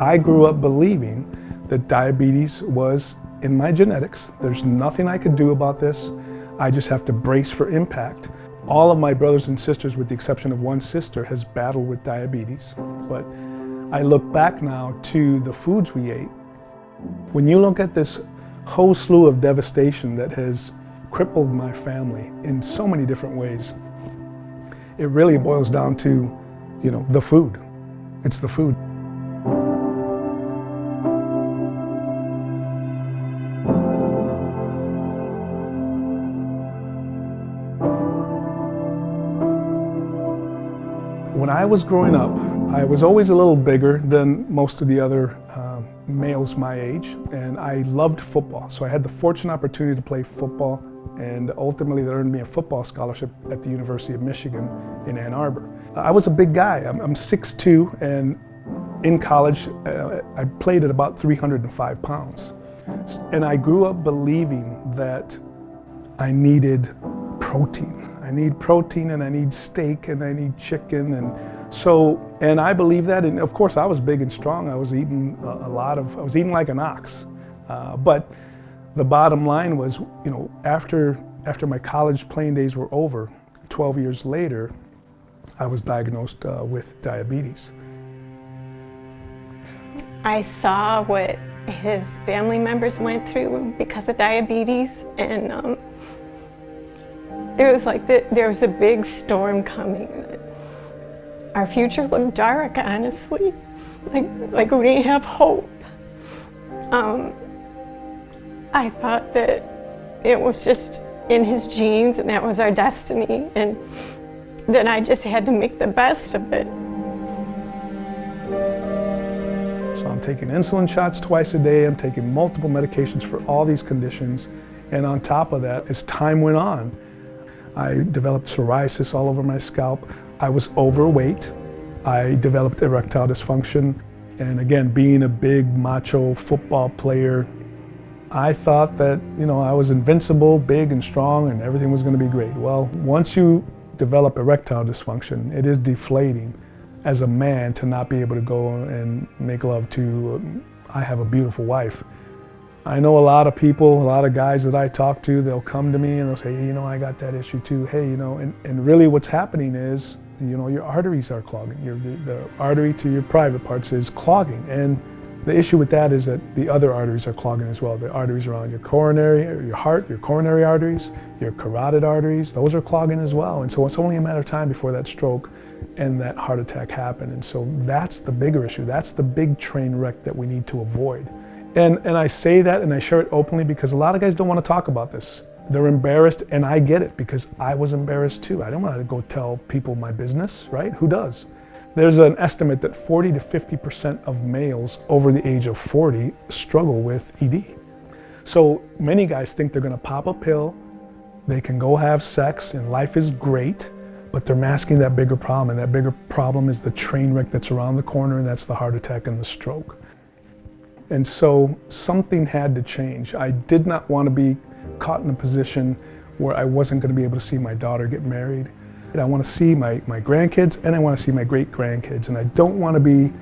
I grew up believing that diabetes was in my genetics. There's nothing I could do about this. I just have to brace for impact. All of my brothers and sisters, with the exception of one sister, has battled with diabetes. But I look back now to the foods we ate. When you look at this whole slew of devastation that has crippled my family in so many different ways, it really boils down to, you know, the food. It's the food. When I was growing up, I was always a little bigger than most of the other uh, males my age, and I loved football. So I had the fortunate opportunity to play football, and ultimately that earned me a football scholarship at the University of Michigan in Ann Arbor. I was a big guy. I'm, I'm 6'2", and in college, uh, I played at about 305 pounds. And I grew up believing that I needed protein. I need protein and I need steak and I need chicken and so, and I believe that, and of course I was big and strong. I was eating a, lot of, I was eating like an ox. Uh, but the bottom line was, you know, after, after my college playing days were over, 12 years later, I was diagnosed uh, with diabetes. I saw what his family members went through because of diabetes and um, it was like the, there was a big storm coming. Our future looked dark, honestly. Like, like we didn't have hope. Um, I thought that it was just in his genes and that was our destiny and that I just had to make the best of it. So I'm taking insulin shots twice a day, I'm taking multiple medications for all these conditions, and on top of that, as time went on, I developed psoriasis all over my scalp. I was overweight. I developed erectile dysfunction. And again, being a big macho football player, I thought that, you know, I was invincible, big and strong, and everything was going to be great. Well, once you develop erectile dysfunction, it is deflating as a man to not be able to go and make love to, I have a beautiful wife. I know a lot of people, a lot of guys that I talk to, they'll come to me and they'll say, hey, you know, I got that issue too. Hey, you know, and, and really what's happening is, you know, your arteries are clogging. Your, the, the artery to your private parts is clogging. And the issue with that is that the other arteries are clogging as well. The arteries around your coronary, your heart, your coronary arteries, your carotid arteries, those are clogging as well. And so it's only a matter of time before that stroke and that heart attack happen. And so that's the bigger issue. That's the big train wreck that we need to avoid. And, and I say that and I share it openly because a lot of guys don't want to talk about this. They're embarrassed and I get it because I was embarrassed too. I don't want to go tell people my business, right? Who does? There's an estimate that 40 to 50% of males over the age of 40 struggle with ED. So many guys think they're going to pop a pill, they can go have sex and life is great, but they're masking that bigger problem and that bigger problem is the train wreck that's around the corner and that's the heart attack and the stroke. And so something had to change. I did not want to be caught in a position where I wasn't going to be able to see my daughter get married. And I want to see my, my grandkids and I want to see my great grandkids. And I don't want to be,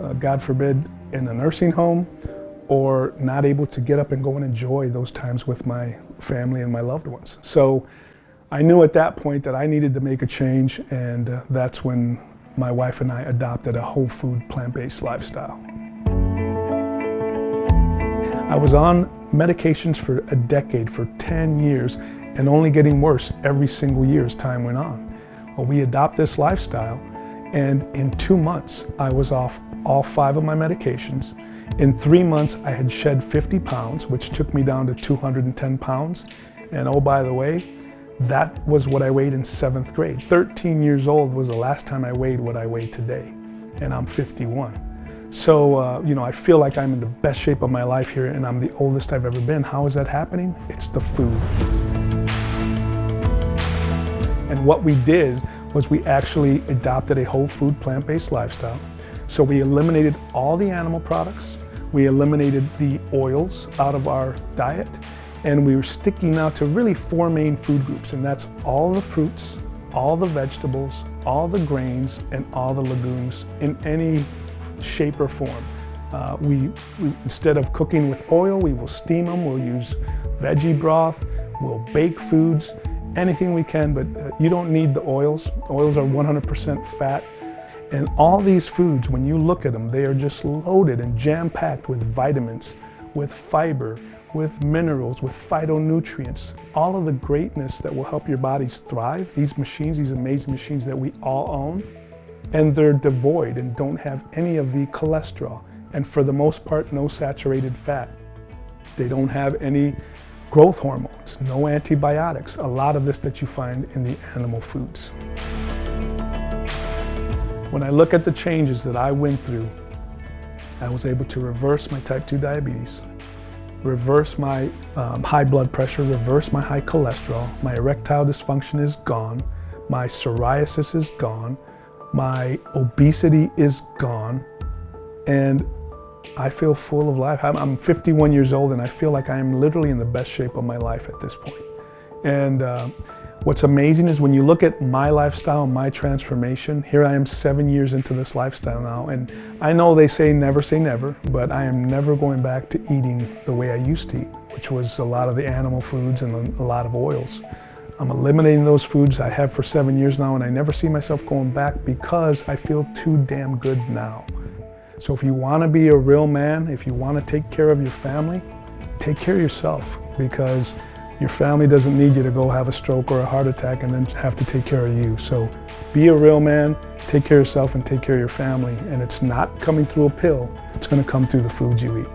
uh, God forbid, in a nursing home or not able to get up and go and enjoy those times with my family and my loved ones. So I knew at that point that I needed to make a change and uh, that's when my wife and I adopted a whole food plant-based lifestyle. I was on medications for a decade, for 10 years, and only getting worse every single year as time went on. Well, we adopt this lifestyle, and in two months, I was off all five of my medications. In three months, I had shed 50 pounds, which took me down to 210 pounds. And oh, by the way, that was what I weighed in seventh grade. 13 years old was the last time I weighed what I weigh today, and I'm 51. So, uh, you know, I feel like I'm in the best shape of my life here and I'm the oldest I've ever been. How is that happening? It's the food. And what we did was we actually adopted a whole food plant-based lifestyle. So we eliminated all the animal products, we eliminated the oils out of our diet, and we were sticking now to really four main food groups, and that's all the fruits, all the vegetables, all the grains, and all the legumes in any shape or form. Uh, we, we, instead of cooking with oil, we will steam them. We'll use veggie broth. We'll bake foods, anything we can, but uh, you don't need the oils. Oils are 100% fat. And all these foods, when you look at them, they are just loaded and jam-packed with vitamins, with fiber, with minerals, with phytonutrients, all of the greatness that will help your bodies thrive. These machines, these amazing machines that we all own, and they're devoid and don't have any of the cholesterol, and for the most part, no saturated fat. They don't have any growth hormones, no antibiotics, a lot of this that you find in the animal foods. When I look at the changes that I went through, I was able to reverse my type 2 diabetes, reverse my um, high blood pressure, reverse my high cholesterol, my erectile dysfunction is gone, my psoriasis is gone, my obesity is gone, and I feel full of life. I'm, 51 years old and I feel like I am literally in the best shape of my life at this point. And uh, what's amazing is when you look at my lifestyle, my transformation, here I am seven years into this lifestyle now. And I know they say never say never, but I am never going back to eating the way I used to eat, which was a lot of the animal foods and a lot of oils. I'm eliminating those foods I have for seven years now and I never see myself going back because I feel too damn good now. So if you want to be a real man, if you want to take care of your family, take care of yourself because your family doesn't need you to go have a stroke or a heart attack and then have to take care of you. So be a real man, take care of yourself and take care of your family. And it's not coming through a pill, it's going to come through the foods you eat.